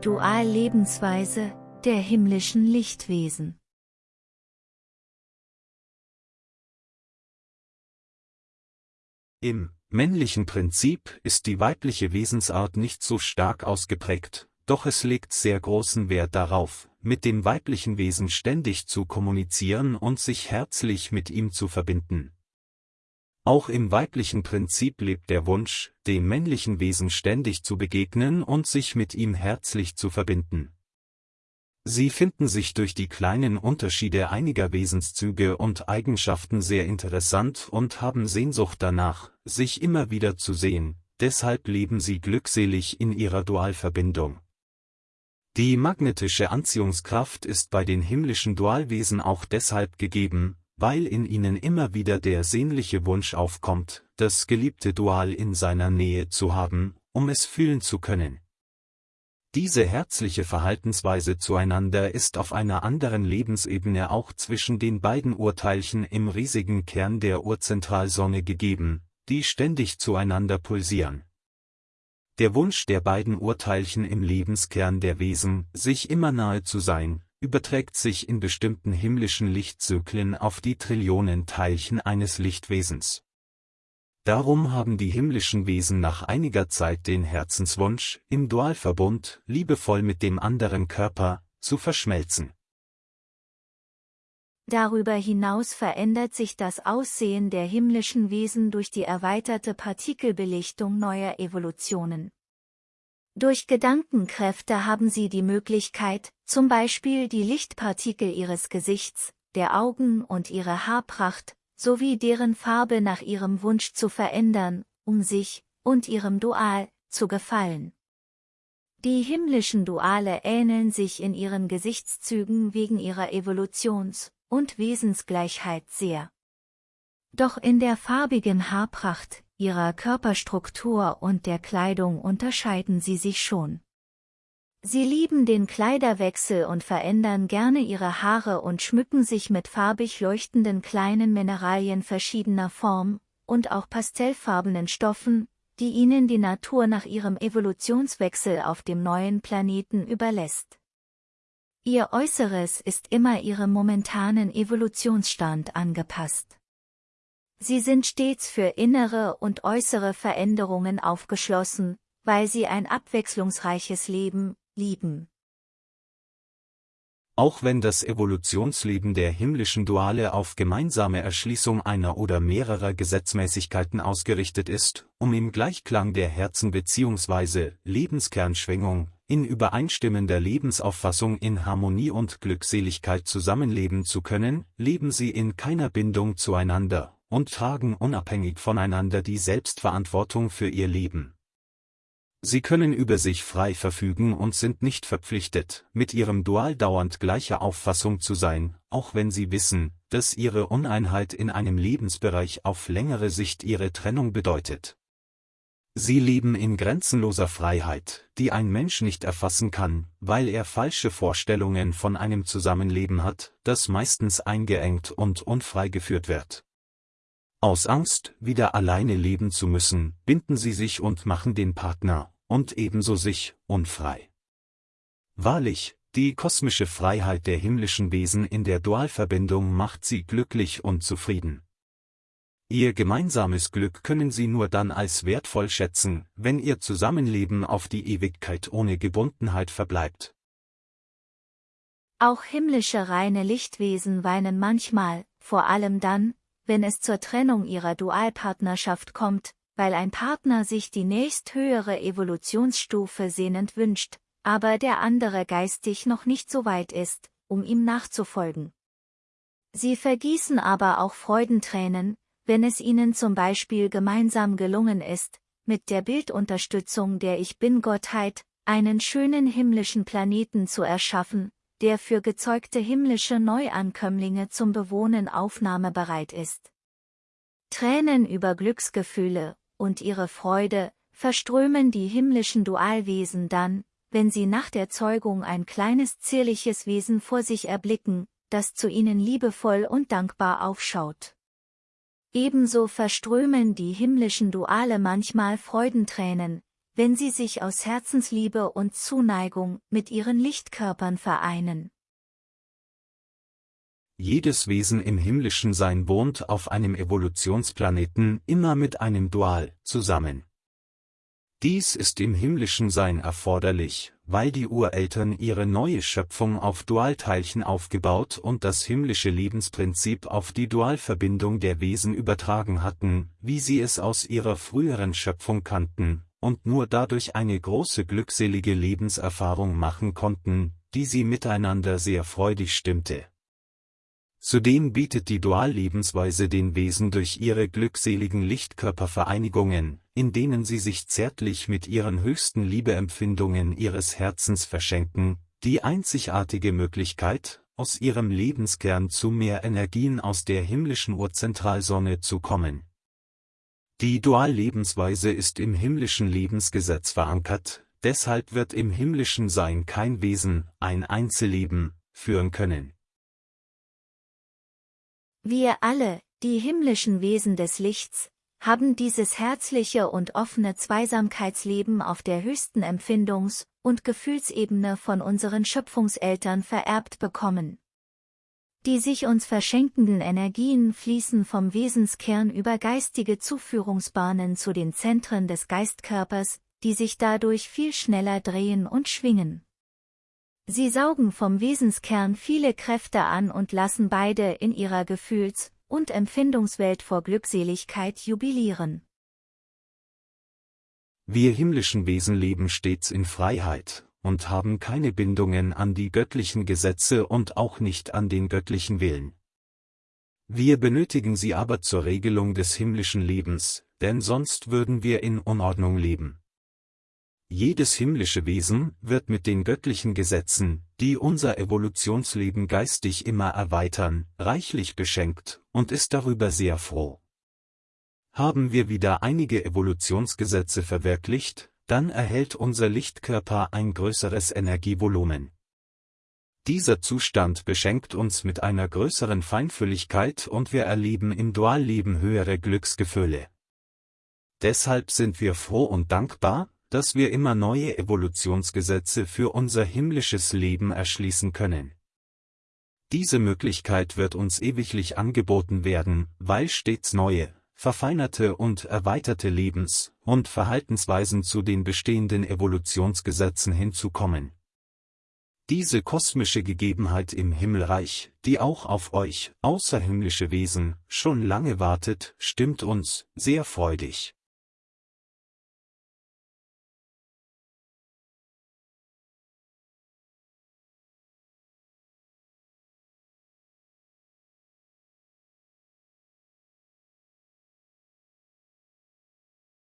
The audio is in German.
Dual-Lebensweise der himmlischen Lichtwesen. Im männlichen Prinzip ist die weibliche Wesensart nicht so stark ausgeprägt, doch es legt sehr großen Wert darauf, mit dem weiblichen Wesen ständig zu kommunizieren und sich herzlich mit ihm zu verbinden. Auch im weiblichen Prinzip lebt der Wunsch, dem männlichen Wesen ständig zu begegnen und sich mit ihm herzlich zu verbinden. Sie finden sich durch die kleinen Unterschiede einiger Wesenszüge und Eigenschaften sehr interessant und haben Sehnsucht danach, sich immer wieder zu sehen, deshalb leben sie glückselig in ihrer Dualverbindung. Die magnetische Anziehungskraft ist bei den himmlischen Dualwesen auch deshalb gegeben, weil in ihnen immer wieder der sehnliche Wunsch aufkommt, das geliebte Dual in seiner Nähe zu haben, um es fühlen zu können. Diese herzliche Verhaltensweise zueinander ist auf einer anderen Lebensebene auch zwischen den beiden Urteilchen im riesigen Kern der Urzentralsonne gegeben, die ständig zueinander pulsieren. Der Wunsch der beiden Urteilchen im Lebenskern der Wesen, sich immer nahe zu sein, überträgt sich in bestimmten himmlischen Lichtzyklen auf die Trillionen Teilchen eines Lichtwesens. Darum haben die himmlischen Wesen nach einiger Zeit den Herzenswunsch, im Dualverbund, liebevoll mit dem anderen Körper, zu verschmelzen. Darüber hinaus verändert sich das Aussehen der himmlischen Wesen durch die erweiterte Partikelbelichtung neuer Evolutionen. Durch Gedankenkräfte haben sie die Möglichkeit, zum Beispiel die Lichtpartikel ihres Gesichts, der Augen und ihre Haarpracht, sowie deren Farbe nach ihrem Wunsch zu verändern, um sich, und ihrem Dual, zu gefallen. Die himmlischen Duale ähneln sich in ihren Gesichtszügen wegen ihrer Evolutions- und Wesensgleichheit sehr. Doch in der farbigen Haarpracht, ihrer Körperstruktur und der Kleidung unterscheiden sie sich schon. Sie lieben den Kleiderwechsel und verändern gerne ihre Haare und schmücken sich mit farbig leuchtenden kleinen Mineralien verschiedener Form und auch pastellfarbenen Stoffen, die ihnen die Natur nach ihrem Evolutionswechsel auf dem neuen Planeten überlässt. Ihr Äußeres ist immer ihrem momentanen Evolutionsstand angepasst. Sie sind stets für innere und äußere Veränderungen aufgeschlossen, weil sie ein abwechslungsreiches Leben lieben. Auch wenn das Evolutionsleben der himmlischen Duale auf gemeinsame Erschließung einer oder mehrerer Gesetzmäßigkeiten ausgerichtet ist, um im Gleichklang der Herzen bzw. Lebenskernschwingung, in übereinstimmender Lebensauffassung in Harmonie und Glückseligkeit zusammenleben zu können, leben sie in keiner Bindung zueinander und tragen unabhängig voneinander die Selbstverantwortung für ihr Leben. Sie können über sich frei verfügen und sind nicht verpflichtet, mit ihrem Dual dauernd gleicher Auffassung zu sein, auch wenn sie wissen, dass ihre Uneinheit in einem Lebensbereich auf längere Sicht ihre Trennung bedeutet. Sie leben in grenzenloser Freiheit, die ein Mensch nicht erfassen kann, weil er falsche Vorstellungen von einem Zusammenleben hat, das meistens eingeengt und unfrei geführt wird. Aus Angst, wieder alleine leben zu müssen, binden sie sich und machen den Partner, und ebenso sich, unfrei. Wahrlich, die kosmische Freiheit der himmlischen Wesen in der Dualverbindung macht sie glücklich und zufrieden. Ihr gemeinsames Glück können sie nur dann als wertvoll schätzen, wenn ihr Zusammenleben auf die Ewigkeit ohne Gebundenheit verbleibt. Auch himmlische reine Lichtwesen weinen manchmal, vor allem dann, wenn es zur Trennung ihrer Dualpartnerschaft kommt, weil ein Partner sich die nächsthöhere Evolutionsstufe sehnend wünscht, aber der andere geistig noch nicht so weit ist, um ihm nachzufolgen. Sie vergießen aber auch Freudentränen, wenn es ihnen zum Beispiel gemeinsam gelungen ist, mit der Bildunterstützung der Ich Bin-Gottheit, einen schönen himmlischen Planeten zu erschaffen, der für gezeugte himmlische Neuankömmlinge zum Bewohnen aufnahmebereit ist. Tränen über Glücksgefühle und ihre Freude verströmen die himmlischen Dualwesen dann, wenn sie nach der Zeugung ein kleines zierliches Wesen vor sich erblicken, das zu ihnen liebevoll und dankbar aufschaut. Ebenso verströmen die himmlischen Duale manchmal Freudentränen, wenn sie sich aus Herzensliebe und Zuneigung mit ihren Lichtkörpern vereinen. Jedes Wesen im himmlischen Sein wohnt auf einem Evolutionsplaneten immer mit einem Dual zusammen. Dies ist im himmlischen Sein erforderlich, weil die Ureltern ihre neue Schöpfung auf Dualteilchen aufgebaut und das himmlische Lebensprinzip auf die Dualverbindung der Wesen übertragen hatten, wie sie es aus ihrer früheren Schöpfung kannten, und nur dadurch eine große glückselige Lebenserfahrung machen konnten, die sie miteinander sehr freudig stimmte. Zudem bietet die Duallebensweise den Wesen durch ihre glückseligen Lichtkörpervereinigungen, in denen sie sich zärtlich mit ihren höchsten Liebeempfindungen ihres Herzens verschenken, die einzigartige Möglichkeit, aus ihrem Lebenskern zu mehr Energien aus der himmlischen Urzentralsonne zu kommen. Die Duallebensweise ist im himmlischen Lebensgesetz verankert, deshalb wird im himmlischen Sein kein Wesen, ein Einzelleben, führen können. Wir alle, die himmlischen Wesen des Lichts, haben dieses herzliche und offene Zweisamkeitsleben auf der höchsten Empfindungs- und Gefühlsebene von unseren Schöpfungseltern vererbt bekommen. Die sich uns verschenkenden Energien fließen vom Wesenskern über geistige Zuführungsbahnen zu den Zentren des Geistkörpers, die sich dadurch viel schneller drehen und schwingen. Sie saugen vom Wesenskern viele Kräfte an und lassen beide in ihrer Gefühls- und Empfindungswelt vor Glückseligkeit jubilieren. Wir himmlischen Wesen leben stets in Freiheit und haben keine Bindungen an die göttlichen Gesetze und auch nicht an den göttlichen Willen. Wir benötigen sie aber zur Regelung des himmlischen Lebens, denn sonst würden wir in Unordnung leben. Jedes himmlische Wesen wird mit den göttlichen Gesetzen, die unser Evolutionsleben geistig immer erweitern, reichlich beschenkt und ist darüber sehr froh. Haben wir wieder einige Evolutionsgesetze verwirklicht, dann erhält unser Lichtkörper ein größeres Energievolumen. Dieser Zustand beschenkt uns mit einer größeren Feinfühligkeit und wir erleben im Dualleben höhere Glücksgefühle. Deshalb sind wir froh und dankbar, dass wir immer neue Evolutionsgesetze für unser himmlisches Leben erschließen können. Diese Möglichkeit wird uns ewiglich angeboten werden, weil stets neue, verfeinerte und erweiterte Lebens- und Verhaltensweisen zu den bestehenden Evolutionsgesetzen hinzukommen. Diese kosmische Gegebenheit im Himmelreich, die auch auf euch, außerhimmlische Wesen, schon lange wartet, stimmt uns sehr freudig.